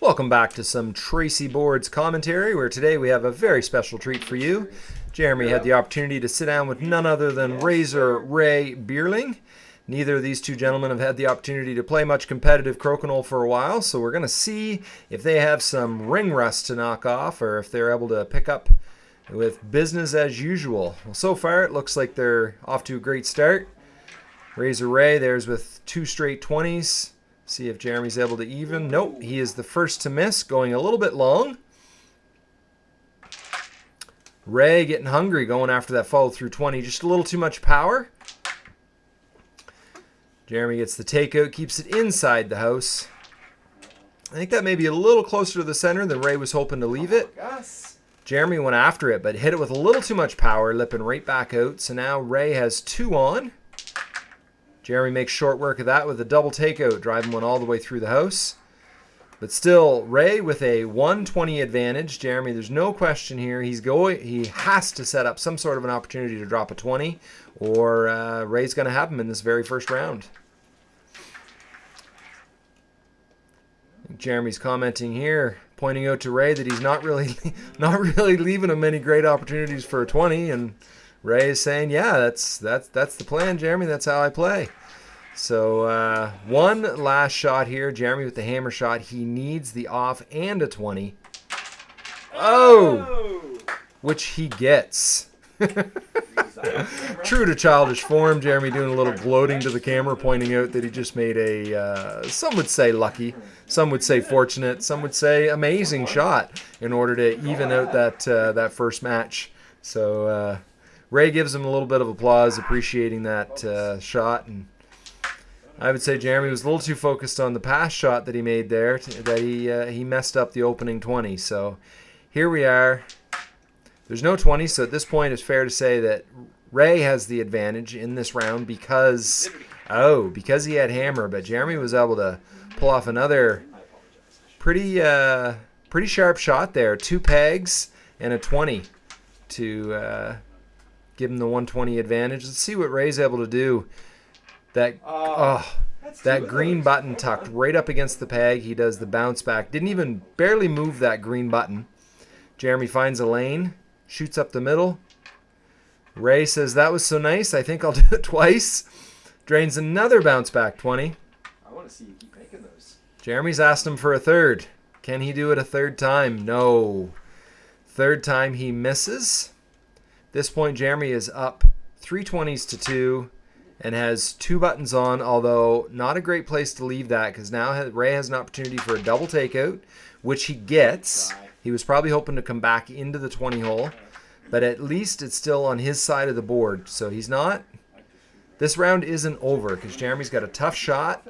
Welcome back to some Tracey Boards commentary, where today we have a very special treat for you. Jeremy had the opportunity to sit down with none other than Razor Ray Beierling. Neither of these two gentlemen have had the opportunity to play much competitive crokinole for a while, so we're going to see if they have some ring rust to knock off or if they're able to pick up with business as usual. Well, so far it looks like they're off to a great start. Razor Ray, there's with two straight 20s. See if Jeremy's able to even. Nope, he is the first to miss, going a little bit long. Ray getting hungry, going after that follow through 20. Just a little too much power. Jeremy gets the takeout, keeps it inside the house. I think that may be a little closer to the center than Ray was hoping to leave it. Jeremy went after it, but hit it with a little too much power, lipping right back out. So now Ray has two on. Jeremy makes short work of that with a double takeout, driving one all the way through the house. But still, Ray with a 120 advantage. Jeremy, there's no question here. He's going. He has to set up some sort of an opportunity to drop a 20, or uh, Ray's going to have him in this very first round. Jeremy's commenting here, pointing out to Ray that he's not really, not really leaving him many great opportunities for a 20, and Ray is saying, "Yeah, that's that's that's the plan, Jeremy. That's how I play." So uh, one last shot here. Jeremy with the hammer shot. He needs the off and a 20. Oh! Which he gets. True to childish form, Jeremy doing a little gloating to the camera, pointing out that he just made a, uh, some would say lucky, some would say fortunate, some would say amazing shot in order to even out that, uh, that first match. So uh, Ray gives him a little bit of applause, appreciating that uh, shot. and I would say Jeremy was a little too focused on the pass shot that he made there that he uh, he messed up the opening 20. So here we are. There's no 20, so at this point it's fair to say that Ray has the advantage in this round because oh because he had hammer, but Jeremy was able to pull off another pretty uh, pretty sharp shot there. Two pegs and a 20 to uh, give him the 120 advantage. Let's see what Ray's able to do. That uh, oh, that green button tucked right up against the peg. He does the bounce back. Didn't even barely move that green button. Jeremy finds a lane, shoots up the middle. Ray says that was so nice. I think I'll do it twice. Drains another bounce back 20. I want to see you keep making those. Jeremy's asked him for a third. Can he do it a third time? No. Third time he misses. This point, Jeremy is up three 20s to two and has two buttons on, although not a great place to leave that because now Ray has an opportunity for a double takeout, which he gets. He was probably hoping to come back into the 20 hole, but at least it's still on his side of the board. So he's not. This round isn't over because Jeremy's got a tough shot.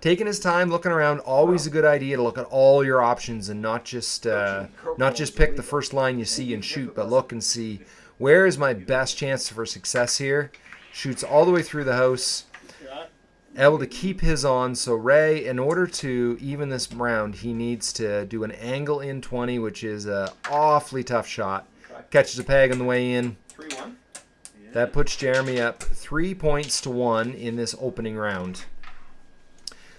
Taking his time, looking around, always a good idea to look at all your options and not just uh, not just pick the first line you see and shoot, but look and see where is my best chance for success here shoots all the way through the house. Able to keep his on. So Ray, in order to even this round, he needs to do an angle in 20, which is an awfully tough shot. Catches a peg on the way in. 3-1. That puts Jeremy up three points to one in this opening round.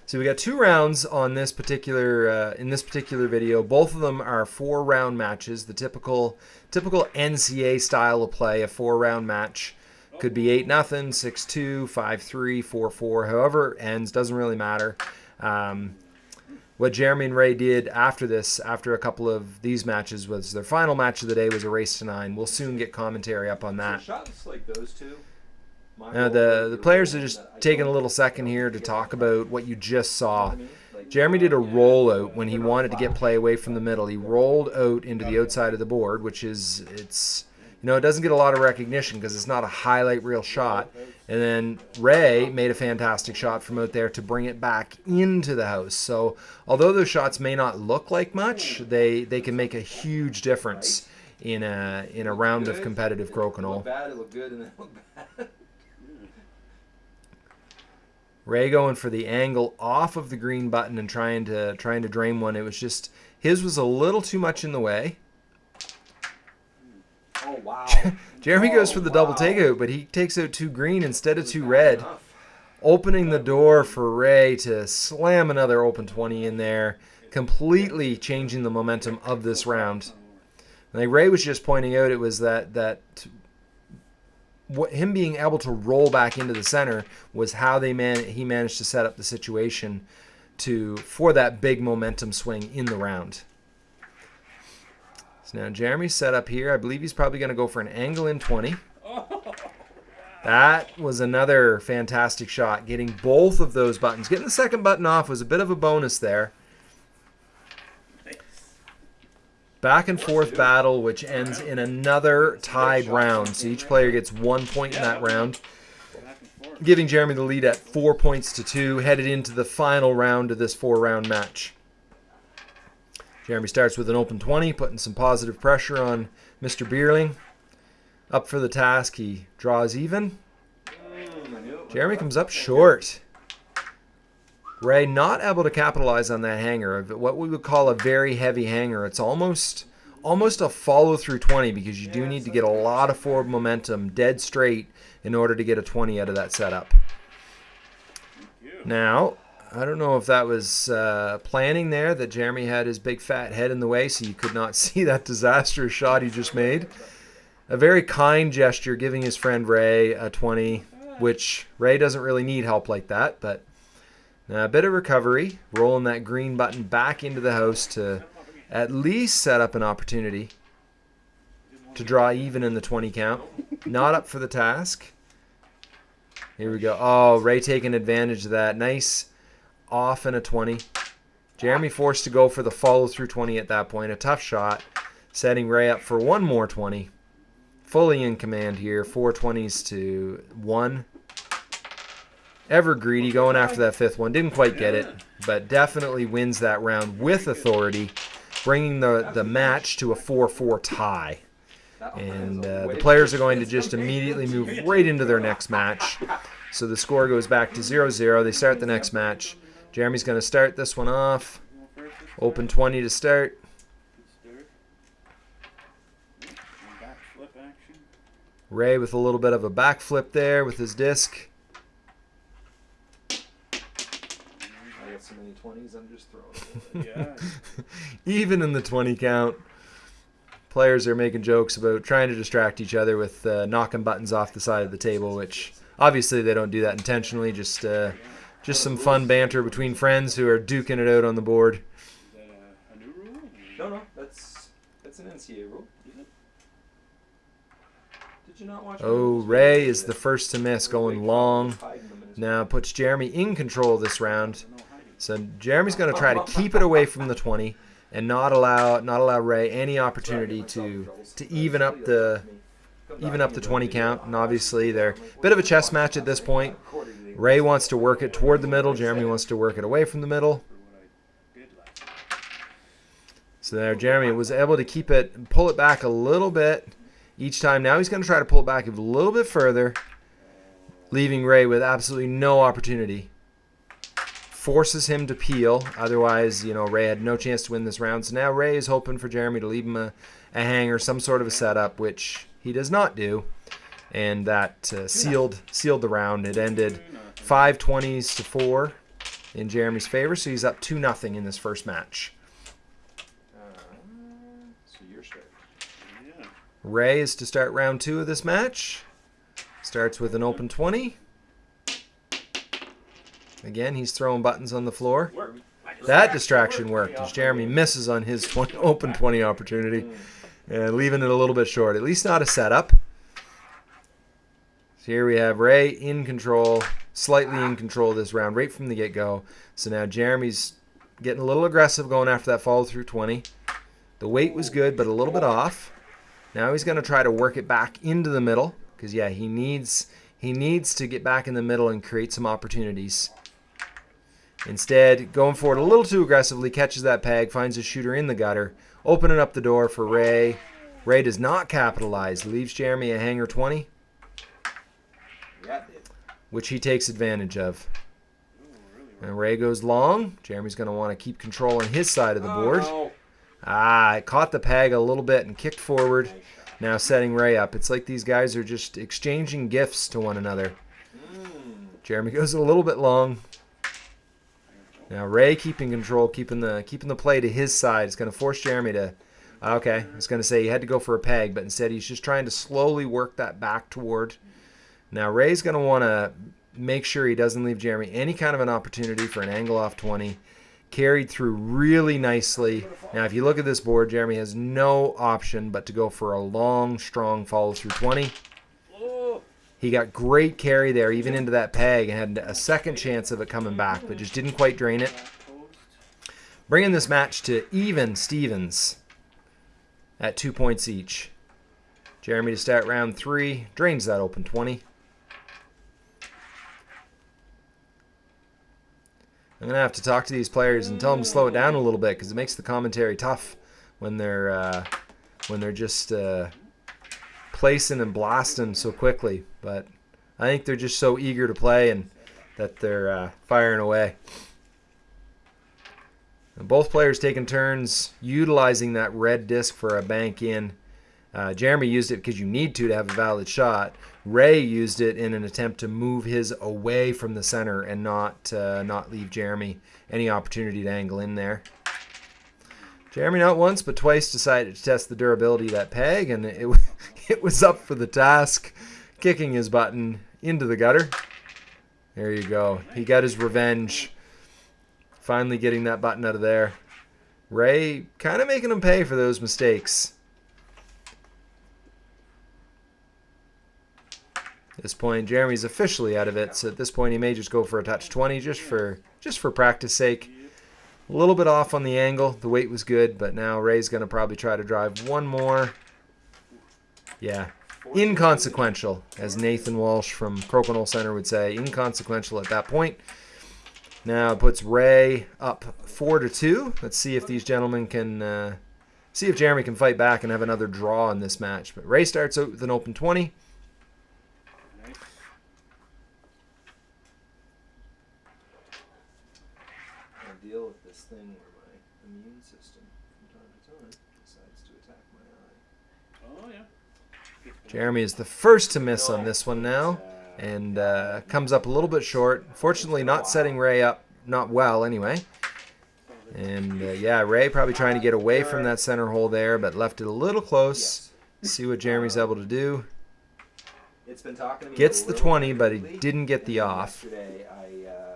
So we got two rounds on this particular uh, in this particular video. Both of them are four round matches, the typical typical NCA style of play, a four round match. Could be 8 nothing, 6 2, 5 3, 4 4, however it ends, doesn't really matter. Um, what Jeremy and Ray did after this, after a couple of these matches, was their final match of the day was a race to nine. We'll soon get commentary up on that. So shots like those two. Now the the players are just taking a little second here to talk about what you just saw. Jeremy did a rollout when he wanted to get play away from the middle. He rolled out into the outside of the board, which is it's you know, it doesn't get a lot of recognition because it's not a highlight reel shot. And then Ray made a fantastic shot from out there to bring it back into the house. So although those shots may not look like much, they, they can make a huge difference in a in a round of competitive crokinole. Ray going for the angle off of the green button and trying to trying to drain one. It was just his was a little too much in the way. wow. Jeremy oh, goes for the double wow. takeout, but he takes out two green instead of two red. opening the door for Ray to slam another open 20 in there, completely changing the momentum of this round. Like Ray was just pointing out, it was that that what him being able to roll back into the center was how they man he managed to set up the situation to for that big momentum swing in the round. So now Jeremy's set up here. I believe he's probably going to go for an angle in 20. That was another fantastic shot. Getting both of those buttons. Getting the second button off was a bit of a bonus there. Back and forth battle, which ends in another tied round. So each player gets one point in that round, giving Jeremy the lead at four points to two, headed into the final round of this four round match. Jeremy starts with an open 20, putting some positive pressure on Mr. Beierling. Up for the task, he draws even. Jeremy comes up short. Ray not able to capitalize on that hanger, what we would call a very heavy hanger. It's almost almost a follow through 20 because you do need to get a lot of forward momentum dead straight in order to get a 20 out of that setup. Now, I don't know if that was uh, planning there that Jeremy had his big fat head in the way so you could not see that disastrous shot he just made a very kind gesture giving his friend Ray a 20, which Ray doesn't really need help like that, but a bit of recovery, rolling that green button back into the house to at least set up an opportunity to draw even in the 20 count. Not up for the task. Here we go. Oh, Ray taking advantage of that. Nice off in a 20. Jeremy forced to go for the follow through 20 at that point. A tough shot, setting Ray up for one more 20 fully in command here. 420s to 1. Ever greedy going after that fifth one. Didn't quite get it, but definitely wins that round with authority, bringing the, the match to a 4-4 tie. And uh, the players are going to just immediately move right into their next match. So the score goes back to 0-0. They start the next match. Jeremy's going to start this one off. Open 20 to start. Ray with a little bit of a backflip there with his disc. I got so many 20s, I'm just throwing yeah. Even in the 20 count, players are making jokes about trying to distract each other with uh, knocking buttons off the side of the table, which obviously they don't do that intentionally. Just uh, just some fun banter between friends who are duking it out on the board. Is that a, a new rule? No, no, that's that's an NCAA rule. Did you not watch? Oh, Ray is the first to miss, going long. Now puts Jeremy in control this round. So Jeremy's going to try to keep it away from the 20 and not allow not allow Ray any opportunity to to even up the even up the 20 count. And obviously they're a bit of a chess match at this point. Ray wants to work it toward the middle. Jeremy wants to work it away from the middle. So there, Jeremy was able to keep it, pull it back a little bit each time. Now he's going to try to pull it back a little bit further, leaving Ray with absolutely no opportunity. Forces him to peel. Otherwise, you know, Ray had no chance to win this round. So now Ray is hoping for Jeremy to leave him a, a hanger, some sort of a setup, which he does not do. And that uh, sealed sealed the round. It ended five twenties to four in Jeremy's favor, so he's up two nothing in this first match. Uh, so your start. Yeah. Ray is to start round two of this match. Starts with an open 20. Again, he's throwing buttons on the floor. That distraction worked as Jeremy misses on his 20, open 20 opportunity and leaving it a little bit short. At least not a setup. So here we have Ray in control, slightly in control this round right from the get-go. So now Jeremy's getting a little aggressive going after that follow through 20. The weight was good, but a little bit off. Now he's going to try to work it back into the middle because yeah, he needs he needs to get back in the middle and create some opportunities. Instead, going forward a little too aggressively, catches that peg, finds a shooter in the gutter, opening up the door for Ray. Ray does not capitalize, leaves Jeremy a hanger 20, Yeah, it did. which he takes advantage of. And Ray goes long. Jeremy's going to want to keep control on his side of the board. Oh, Ah, it caught the peg a little bit and kicked forward. Now setting Ray up. It's like these guys are just exchanging gifts to one another. Mm. Jeremy goes a little bit long. Now Ray keeping control, keeping the keeping the play to his side. It's going to force Jeremy to. Okay, I was going to say he had to go for a peg, but instead he's just trying to slowly work that back toward. Now Ray's going to want to make sure he doesn't leave Jeremy any kind of an opportunity for an angle off 20. Carried through really nicely. Now, if you look at this board, Jeremy has no option but to go for a long, strong follow through 20. He got great carry there, even into that peg, and had a second chance of it coming back, but just didn't quite drain it. Bringing this match to even Stevens at two points each. Jeremy to start round three, drains that open 20. I'm gonna have to talk to these players and tell them to slow it down a little bit because it makes the commentary tough when they're uh, when they're just uh, placing and blasting so quickly. But I think they're just so eager to play and that they're uh, firing away. And both players taking turns utilizing that red disc for a bank in. Uh, Jeremy used it because you need to to have a valid shot. Ray used it in an attempt to move his away from the center and not uh, not leave Jeremy any opportunity to angle in there. Jeremy not once but twice decided to test the durability of that peg, and it it was up for the task, kicking his button into the gutter. There you go. He got his revenge. Finally getting that button out of there. Ray kind of making him pay for those mistakes. At this point, Jeremy's officially out of it, so at this point he may just go for a touch 20 just for just for practice sake. A little bit off on the angle. The weight was good, but now Ray's going to probably try to drive one more. Yeah, inconsequential, as Nathan Walsh from Crokinole Center would say. Inconsequential at that point. Now it puts Ray up four to two. Let's see if these gentlemen can uh, see if Jeremy can fight back and have another draw in this match. But Ray starts out with an open 20. Nice. I deal with this thing where my immune system, from time to time, decides to attack my eye. Oh yeah. Jeremy is the first to miss on this one now and uh, comes up a little bit short. Fortunately, not setting Ray up not well anyway. And uh, yeah, Ray probably trying to get away from that center hole there, but left it a little close. See what Jeremy's able to do. It's been talking to me. Gets the 20, but he didn't get the and off. Yesterday, I, uh,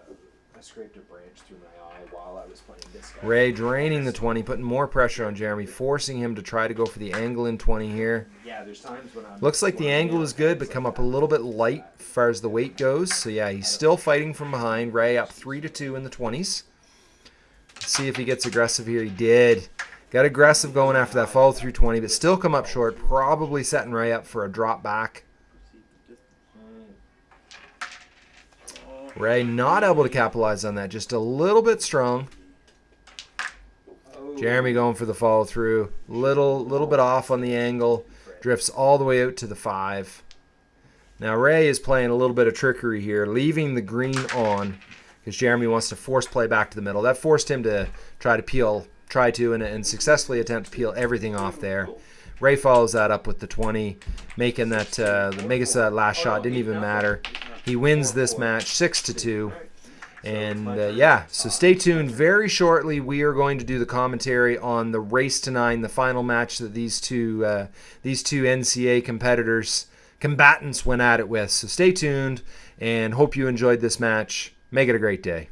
I scraped a branch through my eye while I was playing disc golf. Ray draining the 20, putting more pressure on Jeremy, forcing him to try to go for the angle in 20 here. Yeah, there's times when I'm. Looks like the angle is good, but come up a little bit light as far as the weight goes. So yeah, he's still fighting from behind. Ray up three to two in the 20s. see if he gets aggressive here. He did. Got aggressive going after that follow through 20, but still come up short. Probably setting Ray up for a drop back. Oh, Ray not able to capitalize on that. Just a little bit strong. Oh. Jeremy going for the follow through. Little little bit off on the angle. Drifts all the way out to the five. Now Ray is playing a little bit of trickery here, leaving the green on because Jeremy wants to force play back to the middle. That forced him to try to peel, try to, and, and successfully attempt to peel everything off there. Ray follows that up with the 20, making that uh, making that last shot didn't even matter. He wins this match six to two. And uh, yeah, so stay tuned. Very shortly, we are going to do the commentary on the race to nine, the final match that these two uh, these two NCA competitors combatants went at it with. So stay tuned, and hope you enjoyed this match. Make it a great day.